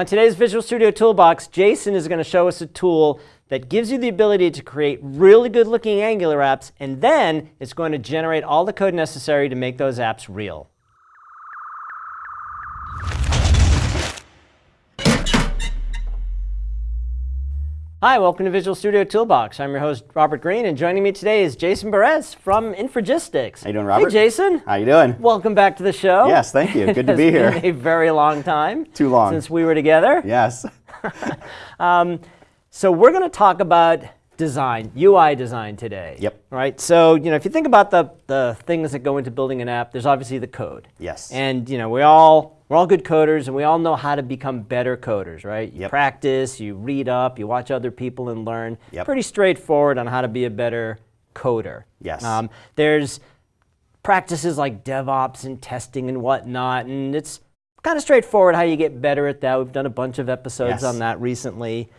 On today's Visual Studio Toolbox, Jason is going to show us a tool that gives you the ability to create really good looking Angular apps, and then it's going to generate all the code necessary to make those apps real. Hi, welcome to Visual Studio Toolbox. I'm your host, Robert Green, and joining me today is Jason Beres from Infragistics. How you doing, Robert? Hey, Jason. How you doing? Welcome back to the show. Yes, thank you. Good to be It's here. been a very long time. Too long. Since we were together. Yes. Um, so we're going to talk about design, UI design today. Yep. Right. So you know, if you think about the the things that go into building an app, there's obviously the code. Yes. And you know, we all we're all good coders, and we all know how to become better coders, right? You Yep. practice, you read up, you watch other people, and learn. Yep. Pretty straightforward on how to be a better coder. Yes. Um, there's practices like DevOps and testing and whatnot, and it's kind of straightforward how you get better at that. We've done a bunch of episodes Yes. on that recently.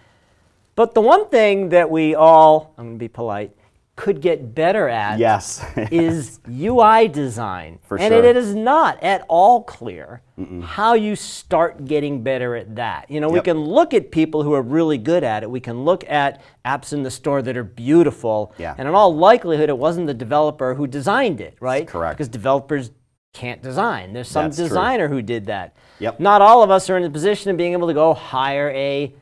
But the one thing that we all, I'm going to be polite, could get better at yes. is UI design. For and sure. it is not at all clear how you start getting better at that. You know, we can look at people who are really good at it. We can look at apps in the store that are beautiful. Yeah. And in all likelihood, it wasn't the developer who designed it, right? correct. Because developers can't design. There's some That's true. designer who did that. Yep. Not all of us are in the position of being able to go hire a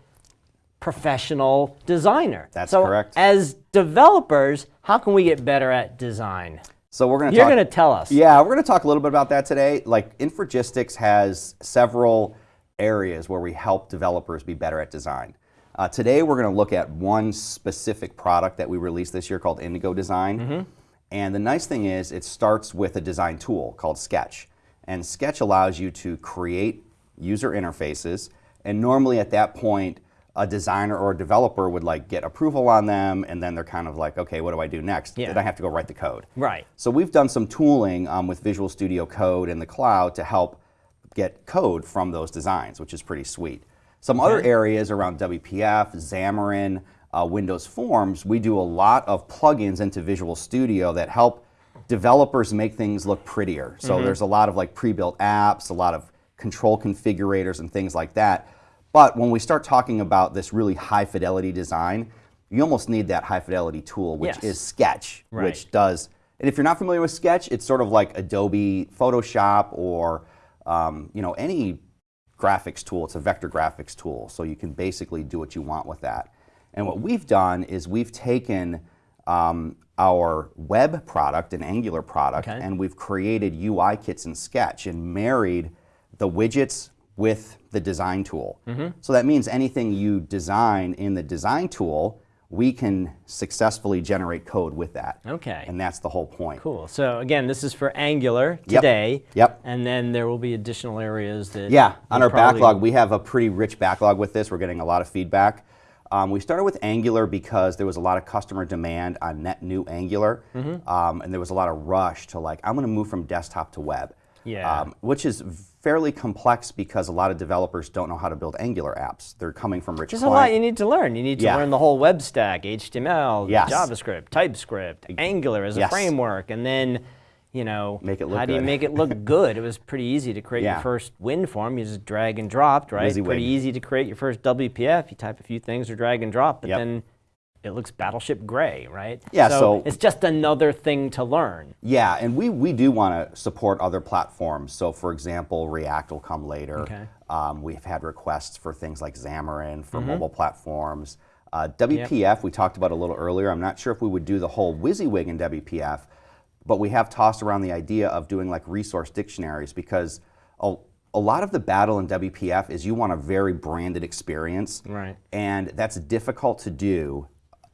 professional designer. That's so correct. As developers, how can we get better at design? so we're going to You're going to tell us. Yeah, we're going to talk a little bit about that today. Like Infragistics has several areas where we help developers be better at design. Uh, today we're going to look at one specific product that we released this year called Indigo Design. Mm-hmm. And the nice thing is it starts with a design tool called Sketch. And Sketch allows you to create user interfaces. And normally at that point, a designer or a developer would like get approval on them and then they're kind of like, okay, what do I do next? Yeah. Then I have to go write the code. Right. So we've done some tooling um, with Visual Studio Code in the cloud to help get code from those designs, which is pretty sweet. Some other areas around WPF, Xamarin, uh, Windows Forms, we do a lot of plugins into Visual Studio that help developers make things look prettier. So there's a lot of like pre-built apps, a lot of control configurators and things like that. But when we start talking about this really high fidelity design, you almost need that high fidelity tool, which Yes. is Sketch, Right. which does. And if you're not familiar with Sketch, it's sort of like Adobe Photoshop or um, you know any graphics tool. It's a vector graphics tool, so you can basically do what you want with that. And what we've done is we've taken um, our web product, an Angular product, Okay. and we've created UI kits in Sketch and married the widgets with the design tool. So that means anything you design in the design tool, we can successfully generate code with that. Okay. And that's the whole point. Cool. So again, this is for Angular today. Yep. And then there will be additional areas that. Yeah, on our backlog, we have a pretty rich backlog with this. We're getting a lot of feedback. Um, we started with Angular because there was a lot of customer demand on net new Angular, Mm-hmm. um, and there was a lot of rush to like, I'm going to move from desktop to web. Yeah. Um, which is fairly complex because a lot of developers don't know how to build Angular apps. They're coming from rich There's a lot you need to learn. You need to Yeah. learn the whole web stack, HTML, Yes. JavaScript, TypeScript, Angular as a framework, and then, you know, Make it look how do you good. make it look good? It was pretty easy to create Yeah. your first WinForm. You just drag and dropped, right? WYSIWYG. Pretty easy to create your first WPF. You type a few things or drag and drop, but Yep. then it looks Battleship Gray, right? Yeah, so- it's just another thing to learn. Yeah, and we, we do want to support other platforms. So, for example, React will come later. Okay. Um, we've had requests for things like Xamarin for Mm-hmm. mobile platforms. Uh, WPF, we talked about a little earlier. I'm not sure if we would do the whole WYSIWYG in WPF, but we have tossed around the idea of doing like resource dictionaries because a, a lot of the battle in WPF is you want a very branded experience. Right. And that's difficult to do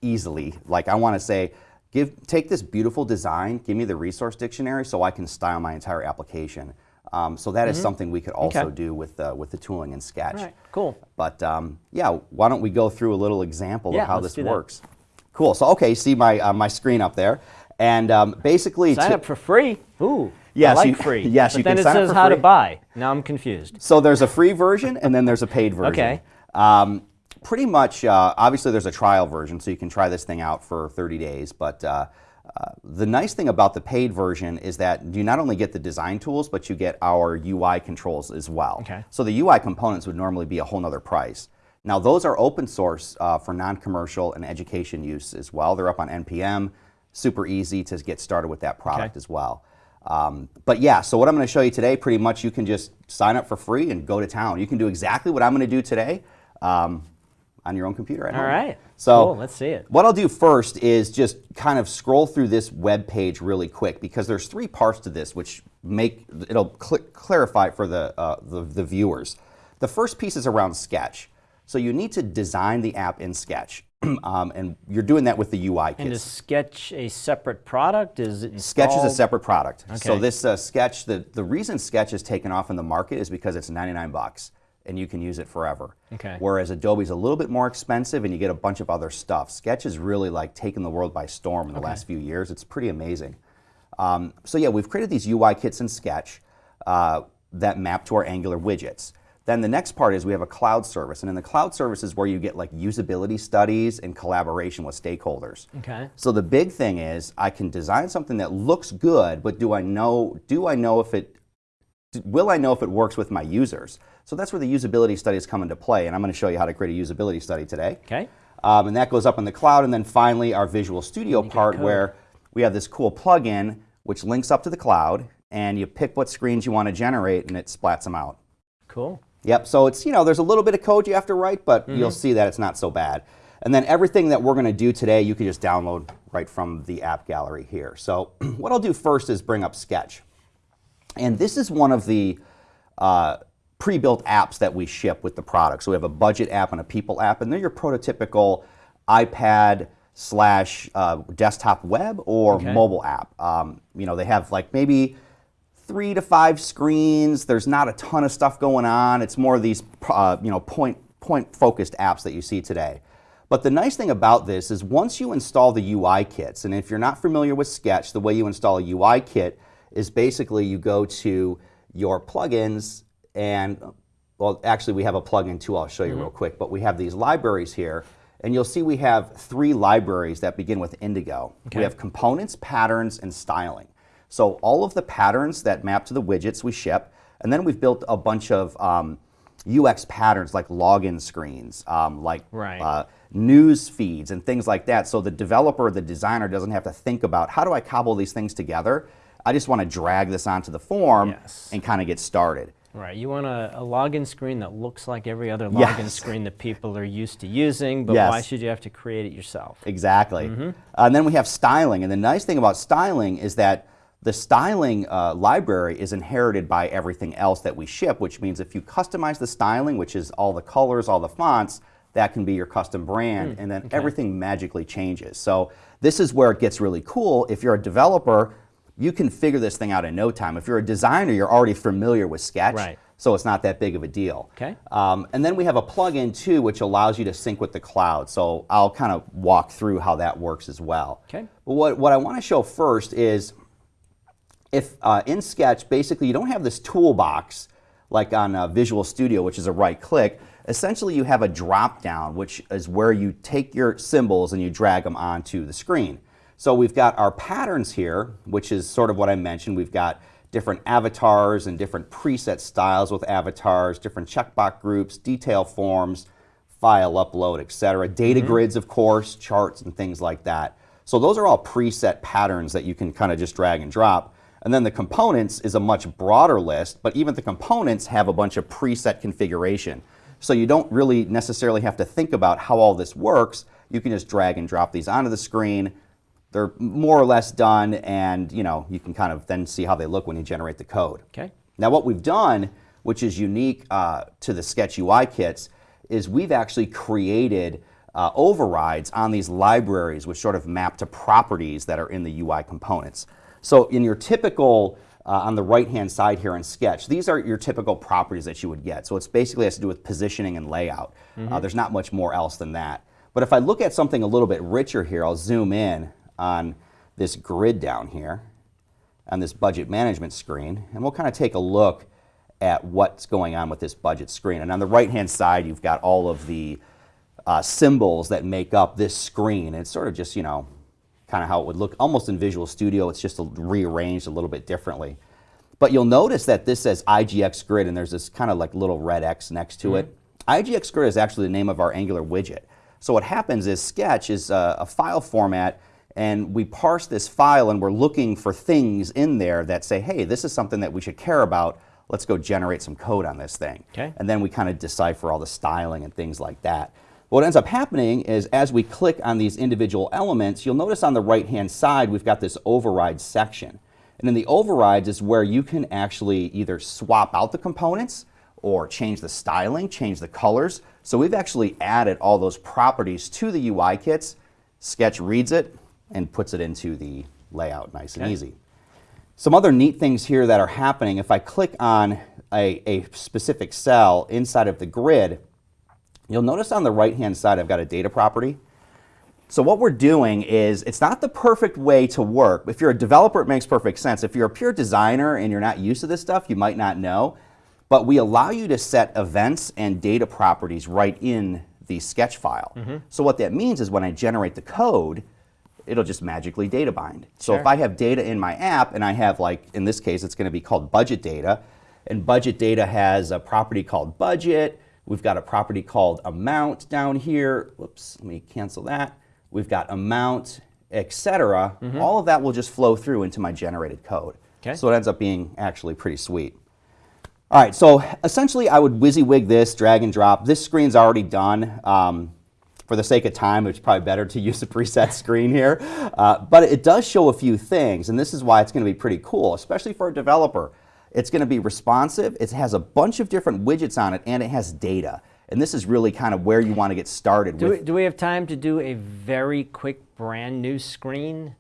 easily. Like I want to say, give take this beautiful design, give me the resource dictionary so I can style my entire application. Um, so that is something we could also Mm-hmm. Okay. do with uh, with the tooling in Sketch. All right, cool. But um, yeah, why don't we go through a little example Yeah, of how this that. works? Cool. So okay, see my uh, my screen up there, and um, basically Sign up for free. Ooh. Yes, I like you- free. yes, but you then can it sign up says how to buy. Now I'm confused. So there's a free version and then there's a paid version. Okay. Um, pretty much, uh, obviously, there's a trial version, so you can try this thing out for 30 days. But uh, Uh, the nice thing about the paid version is that you not only get the design tools, but you get our UI controls as well. Okay. So the UI components would normally be a whole nother price. Now those are open source uh, for non-commercial and education use as well. They're up on NPM, super easy to get started with that product Okay. as well. Um, but yeah, so what I'm going to show you today, pretty much you can just sign up for free and go to town. You can do exactly what I'm going to do today um, on your own computer at All home. right. So Cool, let's see it. What I'll do first is just kind of scroll through this web page really quick because there's three parts to this which make it'll cl- clarify for the, uh, the the viewers. The first piece is around Sketch. So you need to design the app in Sketch, um, and you're doing that with the UI And is Sketch a separate product? Is it Sketch is a separate product. So this uh, Sketch, the, the reason Sketch is taken off in the market is because it's 99 bucks and you can use it forever. Okay. Whereas Adobe's a little bit more expensive and you get a bunch of other stuff. Sketch is really like taken the world by storm in the last few years. It's pretty amazing. Um, so yeah, we've created these UI kits in Sketch uh, that map to our Angular widgets. Then the next part is we have a cloud service, and in the cloud service is where you get like usability studies and collaboration with stakeholders. Okay. So the big thing is I can design something that looks good, but do I know do I know if it will I know if it works with my users? So that's where the usability studies come into play, and I'm going to show you how to create a usability study today. Okay. Um, and that goes up in the cloud, and then finally our Visual Studio part where we have this cool plugin which links up to the cloud, and you pick what screens you want to generate, and it splats them out. Cool. Yep, so it's, you know, there's a little bit of code you have to write, but you'll see that it's not so bad. And then everything that we're going to do today, you can just download right from the app gallery here. So what I'll do first is bring up Sketch. And this is one of the uh, pre-built apps that we ship with the product. So we have a budget app and a people app, and they're your prototypical iPad slash uh, desktop web or Okay. mobile app. Um, you know, they have like maybe three to five screens. There's not a ton of stuff going on. It's more of these uh, you know point point focused apps that you see today. But the nice thing about this is once you install the UI kits, and if you're not familiar with Sketch, the way you install a UI kit is basically you go to your plugins and well, actually we have a plugin too. I'll show you real quick. But we have these libraries here, and you'll see we have three libraries that begin with Indigo. Okay. We have components, patterns, and styling. So all of the patterns that map to the widgets we ship, and then we've built a bunch of um, UX patterns like login screens, um, like Right. uh, news feeds, and things like that. So the developer, the designer, doesn't have to think about how do I cobble these things together. I just want to drag this onto the form Yes. and kind of get started. Right. You want a, a login screen that looks like every other login Yes. screen that people are used to using, but Yes. why should you have to create it yourself? Exactly. Mm-hmm. Uh, and then we have styling. And the nice thing about styling is that the styling uh, library is inherited by everything else that we ship, which means if you customize the styling, which is all the colors, all the fonts, that can be your custom brand, and then everything magically changes. So this is where it gets really cool. If you're a developer, you can figure this thing out in no time. If you're a designer, you're already familiar with Sketch, Right. so it's not that big of a deal. Okay. Um, and then we have a plugin too, which allows you to sync with the cloud. So I'll kind of walk through how that works as well. Okay. But what, what I want to show first is if uh, in Sketch, basically you don't have this toolbox like on uh, Visual Studio, which is a right click. Essentially, you have a drop down, which is where you take your symbols and you drag them onto the screen. So we've got our patterns here, which is sort of what I mentioned. We've got different avatars and different preset styles with avatars, different checkbox groups, detail forms, file upload, etc. Data mm-hmm. grids, of course, charts and things like that. So those are all preset patterns that you can kind of just drag and drop. And then the components is a much broader list, but even the components have a bunch of preset configuration. So you don't really necessarily have to think about how all this works. You can just drag and drop these onto the screen. They're more or less done, and you know you can kind of then see how they look when you generate the code. Okay. Now, what we've done, which is unique uh, to the Sketch UI kits, is we've actually created uh, overrides on these libraries, which sort of map to properties that are in the UI components. So, in your typical uh, on the right-hand side here in Sketch, these are your typical properties that you would get. So it's basically has to do with positioning and layout. Uh, there's not much more else than that. But if I look at something a little bit richer here, I'll zoom in on this grid down here on this budget management screen, and we'll kind of take a look at what's going on with this budget screen. And on the right-hand side, you've got all of the uh, symbols that make up this screen. It's sort of just, you know, kind of how it would look almost in Visual Studio. It's just a, rearranged a little bit differently. But you'll notice that this says IGX Grid and there's this kind of like little red X next to it. IGX Grid is actually the name of our Angular widget. So what happens is Sketch is a, a file format and we parse this file and we're looking for things in there that say, hey, this is something that we should care about. Let's go generate some code on this thing. Okay. And then we kind of decipher all the styling and things like that. What ends up happening is as we click on these individual elements, you'll notice on the right-hand side we've got this override section. And in the overrides is where you can actually either swap out the components or change the styling, change the colors. So we've actually added all those properties to the UI kits. Sketch reads it and puts it into the layout nice and easy. Some other neat things here that are happening, if I click on a, a specific cell inside of the grid, you'll notice on the right-hand side I've got a data property. So what we're doing is, it's not the perfect way to work. If you're a developer, it makes perfect sense. If you're a pure designer and you're not used to this stuff, you might not know. But we allow you to set events and data properties right in the sketch file. Mm-hmm. So what that means is when I generate the code, it'll just magically data bind. So if I have data in my app and I have like, in this case, it's going to be called budget data, and budget data has a property called budget, we've got a property called amount down here, whoops, let me cancel that. We've got amount, etc. All of that will just flow through into my generated code. Okay. So it ends up being actually pretty sweet. All right, so essentially I would WYSIWYG this, drag and drop. This screen's already done. Um, for the sake of time, it's probably better to use the preset screen here. Uh, but it does show a few things, and this is why it's going to be pretty cool, especially for a developer. It's going to be responsive, it has a bunch of different widgets on it, and it has data. And this is really kind of where you want to get started Do with. we, do we have time to do a very quick brand new screen?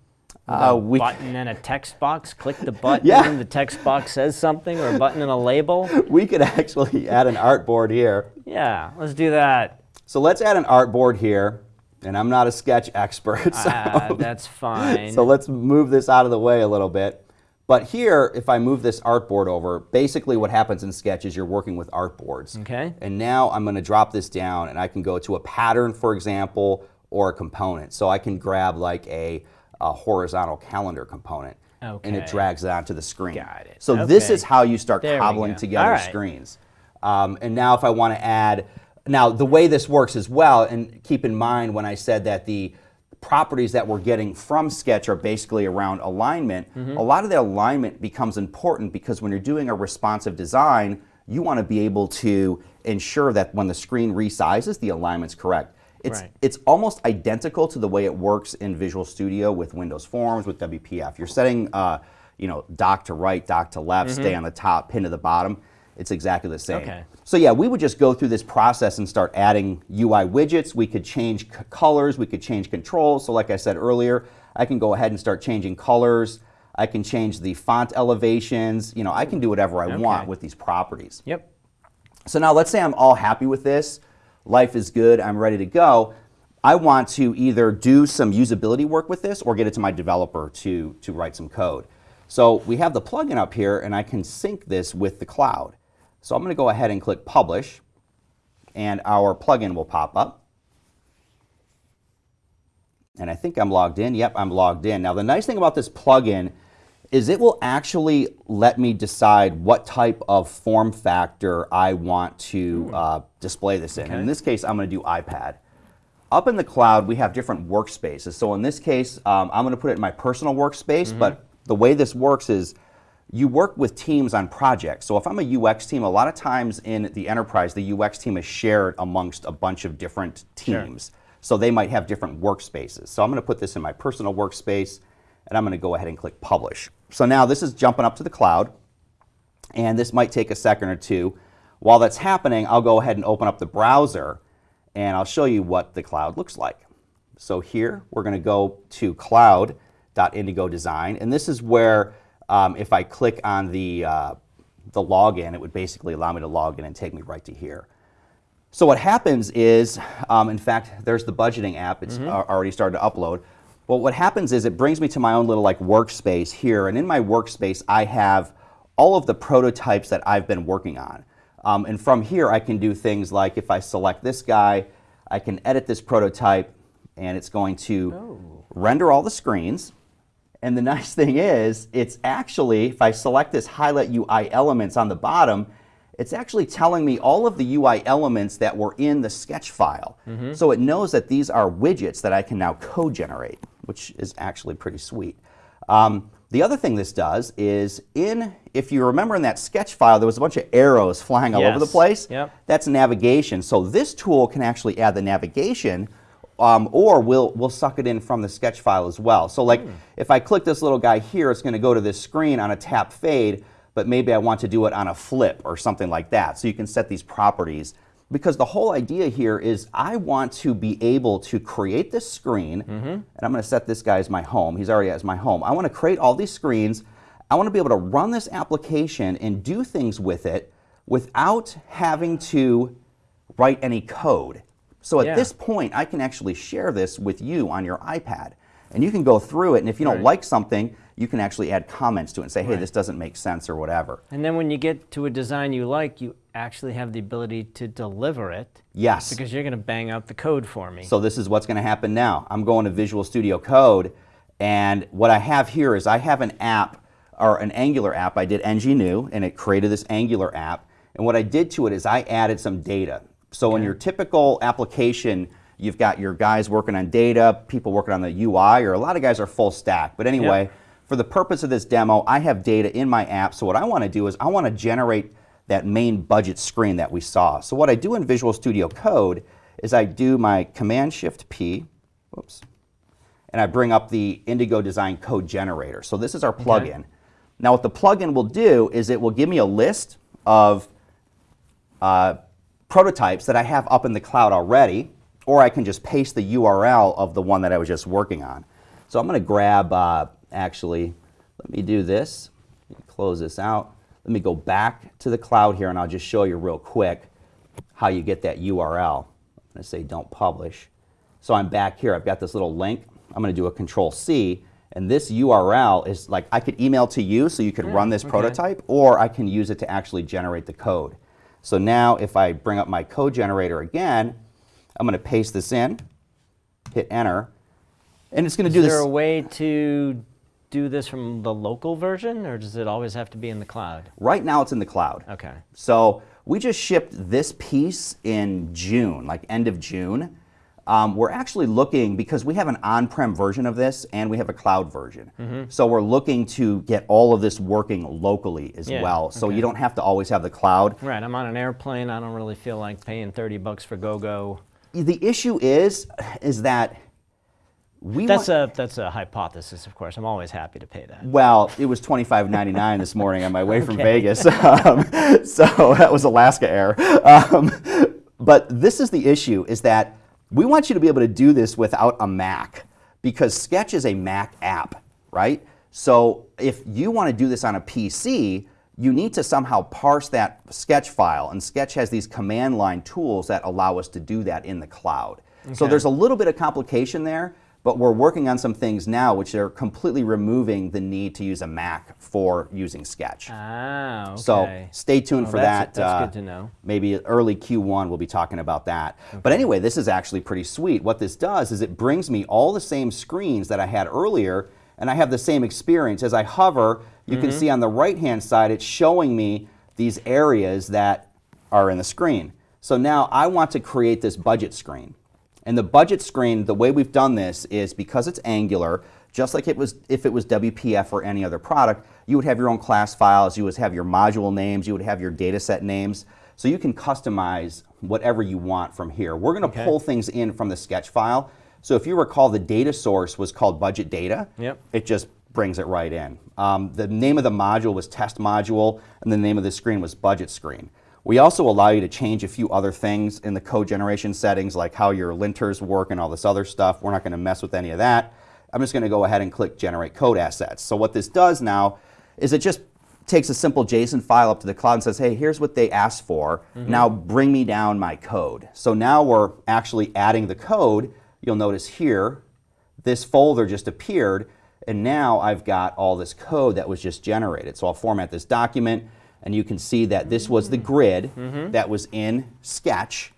Uh, a we- button and a text box. Click the button, Yeah. and the text box says something, or a button and a label. we could actually add an artboard here. Yeah, let's do that. So let's add an artboard here, and I'm not a sketch expert, so, Ah, that's fine. so let's move this out of the way a little bit. But here, if I move this artboard over, basically what happens in Sketch is you're working with artboards. Okay. And now I'm going to drop this down, and I can go to a pattern, for example, or a component. So I can grab like a, a horizontal calendar component, and it drags it onto the screen. Got it. So this is how you start There cobbling together right. screens. Um, and now if I want to add, now the way this works as well, and keep in mind when I said that the properties that we're getting from Sketch are basically around alignment, Mm-hmm. a lot of the alignment becomes important because when you're doing a responsive design, you want to be able to ensure that when the screen resizes, the alignment's correct. It's, Right. it's almost identical to the way it works in Visual Studio with Windows Forms, with WPF. You're setting, uh, you know, dock to right, dock to left, stay on the top, pin to the bottom. It's exactly the same. Okay. So yeah, we would just go through this process and start adding UI widgets. We could change colors, we could change controls. So like I said earlier, I can go ahead and start changing colors. I can change the font elevations. You know, I can do whatever I want with these properties. Yep. So now let's say I'm all happy with this, life is good, I'm ready to go. I want to either do some usability work with this or get it to my developer to, to write some code. So we have the plugin up here and I can sync this with the cloud. So I'm going to go ahead and click publish and our plugin will pop up. And I think I'm logged in. Yep, I'm logged in. Now the nice thing about this plugin is it will actually let me decide what type of form factor I want to uh, display this in. And in this case, I'm going to do iPad. Up in the cloud, we have different workspaces. So in this case, um, I'm going to put it in my personal workspace, but the way this works is you work with teams on projects. So if I'm a UX team, a lot of times in the enterprise, the UX team is shared amongst a bunch of different teams. So they might have different workspaces. So I'm going to put this in my personal workspace, and I'm going to go ahead and click publish. So now this is jumping up to the cloud, and this might take a second or two. While that's happening, I'll go ahead and open up the browser, and I'll show you what the cloud looks like. So here, we're going to go to cloud.indigo.design, and this is where um, if I click on the, uh, the login, it would basically allow me to log in and take me right to here. So what happens is, um, in fact, there's the budgeting app. It's Mm-hmm. already started to upload. But what happens is it brings me to my own little like workspace here, and in my workspace I have all of the prototypes that I've been working on. Um, and from here I can do things like if I select this guy, I can edit this prototype, and it's going to render all the screens. And the nice thing is, it's actually, if I select this highlight UI elements on the bottom, it's actually telling me all of the UI elements that were in the sketch file. So it knows that these are widgets that I can now co-generate, which is actually pretty sweet. Um, the other thing this does is in, if you remember in that sketch file, there was a bunch of arrows flying all over the Yes. place. Yep. That's navigation. So this tool can actually add the navigation um, or we'll, we'll suck it in from the sketch file as well. So like if I click this little guy here, it's going to go to this screen on a tap fade, but maybe I want to do it on a flip or something like that. So you can set these properties. Because the whole idea here is I want to be able to create this screen, and I'm going to set this guy as my home. He's already as my home. I want to create all these screens. I want to be able to run this application and do things with it without having to write any code. So at Yeah. this point, I can actually share this with you on your iPad. And you can go through it, and if you don't Right. like something, you can actually add comments to it and say, hey, this doesn't make sense or whatever. And then when you get to a design you like, you actually have the ability to deliver it Yes. because you're going to bang out the code for me. So this is what's going to happen now. I'm going to Visual Studio Code, and what I have here is I have an app or an Angular app. I did ng new, and it created this Angular app. And what I did to it is I added some data. So in your typical application, you've got your guys working on data, people working on the UI, or a lot of guys are full stack. But anyway, for the purpose of this demo, I have data in my app. So what I want to do is I want to generate that main budget screen that we saw. So what I do in Visual Studio Code is I do my Command Shift P, whoops, and I bring up the Indigo Design Code Generator. So this is our plugin. Now what the plugin will do is it will give me a list of uh, prototypes that I have up in the cloud already, or I can just paste the URL of the one that I was just working on. So I'm going to grab, uh, actually, let me do this. Me close this out. Let me go back to the cloud here, and I'll just show you real quick how you get that URL. I'm going to say don't publish. So I'm back here. I've got this little link. I'm going to do a Control C, and this URL is like I could email to you so you could run this okay. prototype, or I can use it to actually generate the code. So now if I bring up my code generator again, I'm going to paste this in, hit enter, and it's going to do this. Is there a way to do this from the local version, or does it always have to be in the cloud? Right now it's in the cloud. Okay. So we just shipped this piece in June, like end of June. Um, we're actually looking because we have an on-prem version of this and we have a cloud version. Mm-hmm. So we're looking to get all of this working locally as Yeah, well. So okay. you don't have to always have the cloud. Right, I'm on an airplane. I don't really feel like paying 30 bucks for GoGo. -Go. The issue is, is that we That's a that's a hypothesis, of course. I'm always happy to pay that. Well, it was twenty five ninety nine this morning on my way from Vegas, um, so that was Alaska Air. Um, but this is the issue: is that we want you to be able to do this without a Mac because Sketch is a Mac app, right? So if you want to do this on a PC, you need to somehow parse that Sketch file, and Sketch has these command line tools that allow us to do that in the cloud. So there's a little bit of complication there, but we're working on some things now which are completely removing the need to use a Mac for using Sketch. Ah, okay. So stay tuned Oh, for that's- that. that's uh, good to know. Maybe early Q1 we'll be talking about that. But anyway, this is actually pretty sweet. What this does is it brings me all the same screens that I had earlier, and I have the same experience. As I hover, you Mm-hmm. can see on the right-hand side, it's showing me these areas that are in the screen. So now I want to create this budget screen. And the budget screen, the way we've done this is because it's Angular, just like it was if it was WPF or any other product, you would have your own class files, you would have your module names, you would have your data set names. So you can customize whatever you want from here. We're going to pull things in from the sketch file. So if you recall, the data source was called budget data. Yep. It just brings it right in. Um, the name of the module was test module, and the name of the screen was budget screen. We also allow you to change a few other things in the code generation settings, like how your linters work and all this other stuff. We're not going to mess with any of that. I'm just going to go ahead and click Generate Code Assets. So what this does now is it just takes a simple JSON file up to the cloud and says, hey, here's what they asked for. Mm-hmm. Now bring me down my code. So now we're actually adding the code. You'll notice here, this folder just appeared, and now I've got all this code that was just generated. So I'll format this document, and you can see that this was the grid that was in Sketch,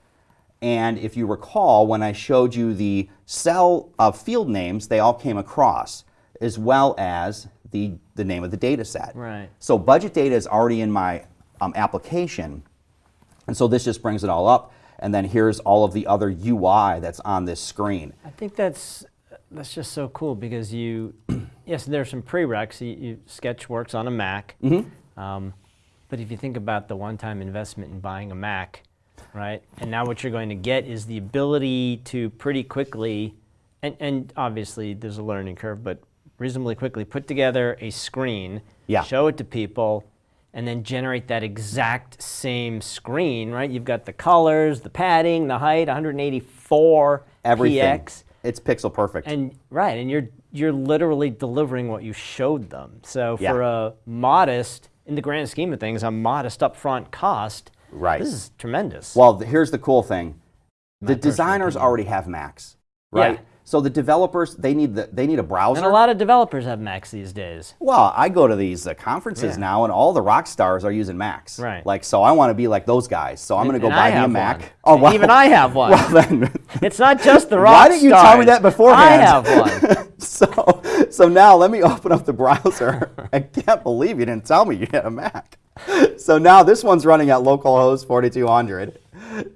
And if you recall, when I showed you the cell of field names, they all came across, as well as the, the name of the data set. Right. So budget data is already in my um, application. And so this just brings it all up. And then here's all of the other UI that's on this screen. I think that's that's just so cool because you, yes, there's some prereqs. You, you, Sketch works on a Mac, Mm-hmm. um, but if you think about the one-time investment in buying a Mac, right, and now what you're going to get is the ability to pretty quickly, and, and obviously there's a learning curve, but reasonably quickly put together a screen, Yeah. show it to people, and then generate that exact same screen, right? You've got the colors, the padding, the height, 184 Everything. px. It's pixel perfect. And right, and you're you're literally delivering what you showed them. So Yeah. for a modest, in the grand scheme of things, a modest upfront cost, Right. This is tremendous. Well, th- here's the cool thing. My The designers opinion. already have Macs, right? Yeah. So the developers, they need the, they need a browser. and a lot of developers have Macs these days. Well, I go to these uh, conferences Yeah. now, and all the rock stars are using Macs. Right. Like, so I want to be like those guys. So I'm going to go And buy me a Mac. one. Oh, well, Even I have one. Well, then, it's not just the rock stars. why didn't you tell me that beforehand? I have one. so, so now let me open up the browser. I can't believe you didn't tell me you had a Mac. So now this one's running at localhost 4200,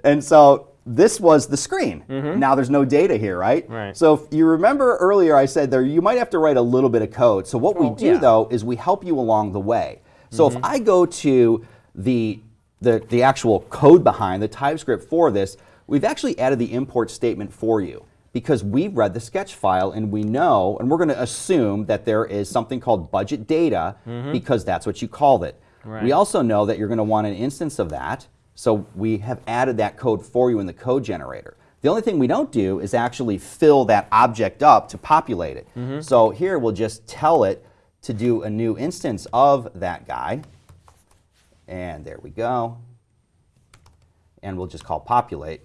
and so this was the screen. Now there's no data here, right? Mm-hmm. Right. So if you remember earlier, I said there you might have to write a little bit of code. So what we Well, do yeah. though is we help you along the way. So Mm-hmm. if I go to the, the the actual code behind the TypeScript for this, we've actually added the import statement for you because we've read the sketch file and we know, and we're going to assume that there is something called budget data because that's what you called it. We Mm-hmm. Also know that you're going to want an instance of that, so we have added that code for you in the code generator. The only thing we don't do is actually fill that object up to populate it. Mm-hmm. So here we'll just tell it to do a new instance of that guy. And there we go. And we'll just call populate.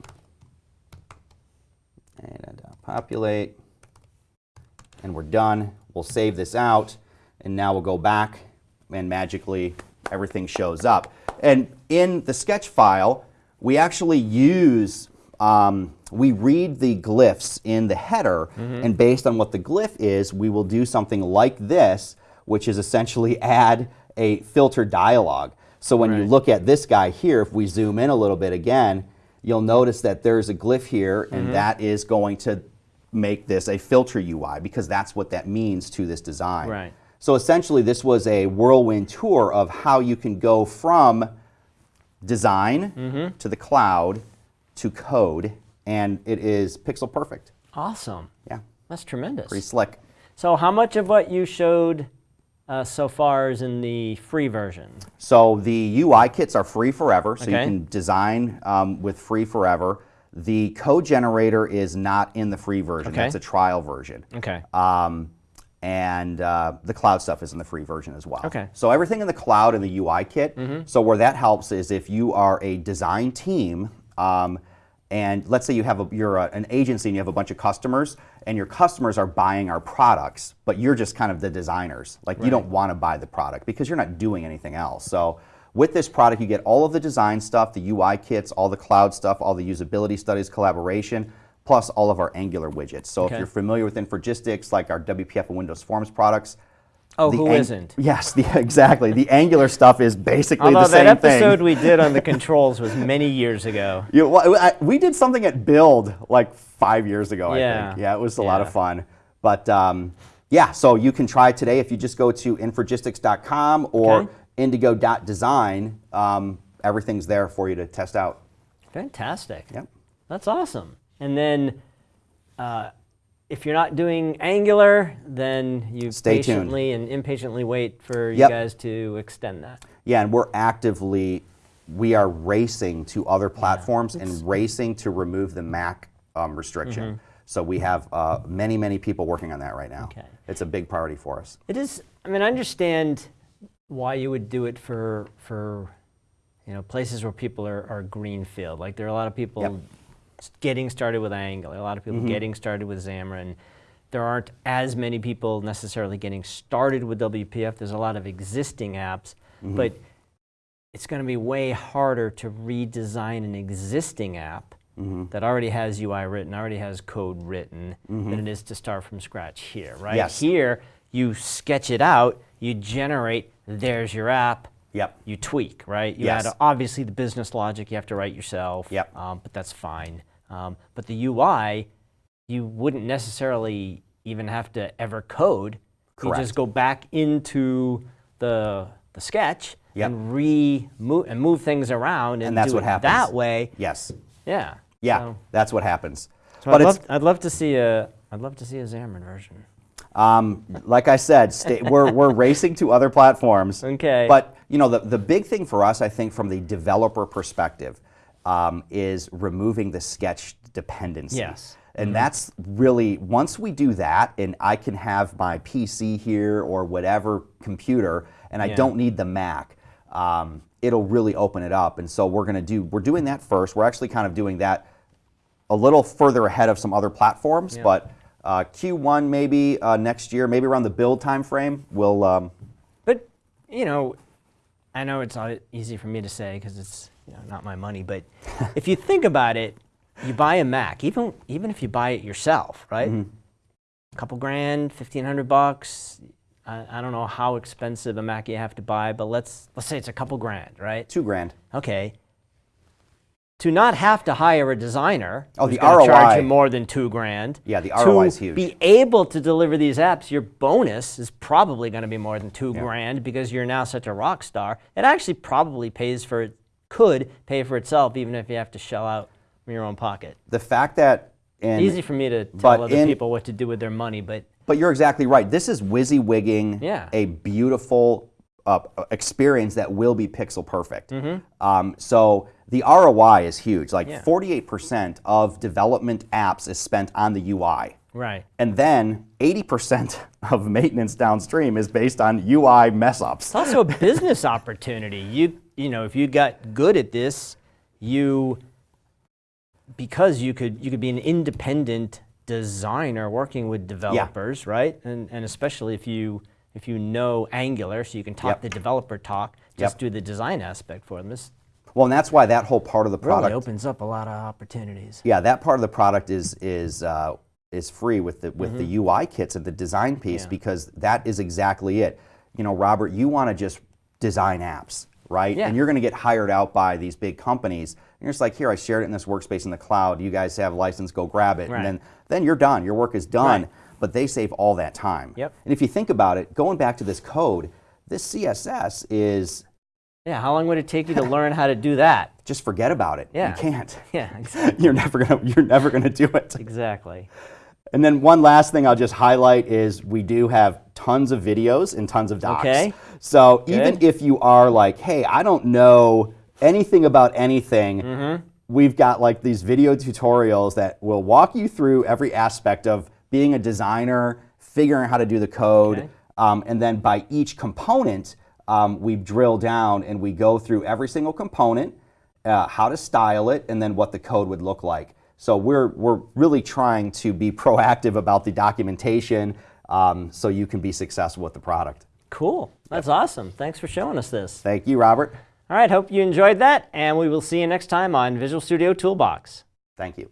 And uh, populate. And we're done. We'll save this out. And now we'll go back and magically everything shows up. And in the sketch file, we actually use, um, we read the glyphs in the header, and based on what the glyph is, we will do something like this, which is essentially add a filter dialog. So when you look at this guy here, if we zoom in a little bit again, you'll notice that there's a glyph here, and that is going to make this a filter UI because that's what that means to this design. Right. So essentially, this was a whirlwind tour of how you can go from design Mm-hmm. to the cloud to code, and it is pixel perfect. Awesome. Yeah, That's tremendous. pretty slick. So how much of what you showed uh, so far is in the free version? So the UI kits are free forever, so you can design um, with free forever. The code generator is not in the free version. Okay. That's a trial version. Okay. Um, and uh, the cloud stuff is in the free version as well. Okay. So everything in the cloud and the UI kit. So where that helps is if you are a design team, um, and let's say you have a, you're a, an agency and you have a bunch of customers, and your customers are buying our products, but you're just kind of the designers. Like you don't want to buy the product because you're not doing anything else. So with this product, you get all of the design stuff, the UI kits, all the cloud stuff, all the usability studies, collaboration, plus all of our Angular widgets. So Okay. if you're familiar with Infragistics, like our WPF and Windows Forms products. Oh, the who not Yes, the, exactly. The Angular stuff is basically Although the same thing. that episode we did on the controls was many years ago. You- well, I- we did something at Build like five years ago, I Yeah. think. Yeah, it was a lot of fun. But um, yeah, so you can try it today if you just go to infragistics.com or Okay. indigo.design. Um, everything's there for you to test out. Fantastic. Yep. That's awesome. And then, uh, if you're not doing Angular, then you Stay tuned. patiently and impatiently wait for you guys to extend that. Yeah, and we're actively, we are racing to other platforms and racing to remove the Mac um, restriction. So we have uh, many, many people working on that right now. Okay. It's a big priority for us. It is. I mean, I understand why you would do it for for you know places where people are, are greenfield. Like there are a lot of people Yep. Getting started with Angular. A lot of people mm-hmm. getting started with Xamarin. There aren't as many people necessarily getting started with WPF. There's a lot of existing apps, Mm-hmm. but it's going to be way harder to redesign an existing app mm-hmm. that already has UI written, already has code written, mm-hmm. than it is to start from scratch here, right? Yes. Here, you sketch it out, you generate, there's your app, Yep. you tweak, right? You Yes. add obviously the business logic you have to write yourself. Yep. Um, but that's fine. Um, but the UI, you wouldn't necessarily even have to ever code. Correct. You just go back into the the sketch Yep. and re move and move things around and, And that's what happens. that way. Yes. Yeah. Yeah, So, that's what happens. so but I'd, love, I'd love to see a I'd love to see a Xamarin version. Um, like I said, sta we're, we're racing to other platforms. Okay. But you know, the, the big thing for us, I think, from the developer perspective, um, is removing the sketch dependency. Yes. And that's really once we do that, and I can have my PC here or whatever computer, and I Yeah. don't need the Mac. Um, it'll really open it up. And so we're going to do. We're doing that first. We're actually kind of doing that a little further ahead of some other platforms, Yeah. but uh, Q1 maybe uh, next year, maybe around the build time frame, we'll. Um, But you know, I know it's not easy for me to say because it's you know, not my money. But if you think about it, you buy a Mac, even even if you buy it yourself, right? A couple grand, fifteen hundred bucks. I, I don't know how expensive a Mac you have to buy, but let's let's say it's a couple grand, right? two grand. Okay. To not have to hire a designer, Oh, the gonna charge ROI. you more than two grand. Yeah, the to ROI is huge. Be able to deliver these apps, your bonus is probably going to be more than two grand because you're now such a rock star. It actually probably pays for it, could pay for itself, even if you have to shell out from your own pocket. The fact that. In, Easy for me to tell other in- people what to do with their money, but But you're exactly right. This is WYSIWYGing Yeah. a beautiful uh, experience that will be pixel perfect. Mm-hmm. Um, so the ROI is huge. Like Yeah. 48% of development apps is spent on the UI. right. And then 80% of maintenance downstream is based on UI mess ups. It's also a business opportunity. You you know, if you got good at this, you because you could you could be an independent designer working with developers, right? And and especially if you if you know Angular, so you can talk Yep. the developer talk, just Yep. do the design aspect for them. This Well, and that's why that whole part of the product really opens up a lot of opportunities. Yeah, that part of the product is is uh, is free with the with the UI kits and the design piece Mm-hmm. Yeah. because that is exactly it. You know, Robert, you want to just design apps, right? Yeah. And you're going to get hired out by these big companies. And you're just like, here, I shared it in this workspace in the cloud. You guys have a license, go grab it, Right. and then then you're done. Your work is done. Right. But they save all that time. Yep. And if you think about it, going back to this code, this CSS is Yeah, how long would it take you to learn how to do that? just forget about it. Yeah. You can't. Yeah, exactly. You're never gonna you're never gonna do it. exactly. And then one last thing I'll just highlight is we do have tons of videos and tons of docs. Okay. So even if you are like, hey, I don't know anything about anything, Mm-hmm. we've got like these video tutorials that will walk you through every aspect of being a designer, figuring out how to do the code, Okay. um, and then by each component, um, we drill down and we go through every single component, uh, how to style it, and then what the code would look like. So we're, we're really trying to be proactive about the documentation um, so you can be successful with the product. Cool. That's awesome. Thanks for showing us this. Thank you, Robert. All right, hope you enjoyed that, and we will see you next time on Visual Studio Toolbox. Thank you.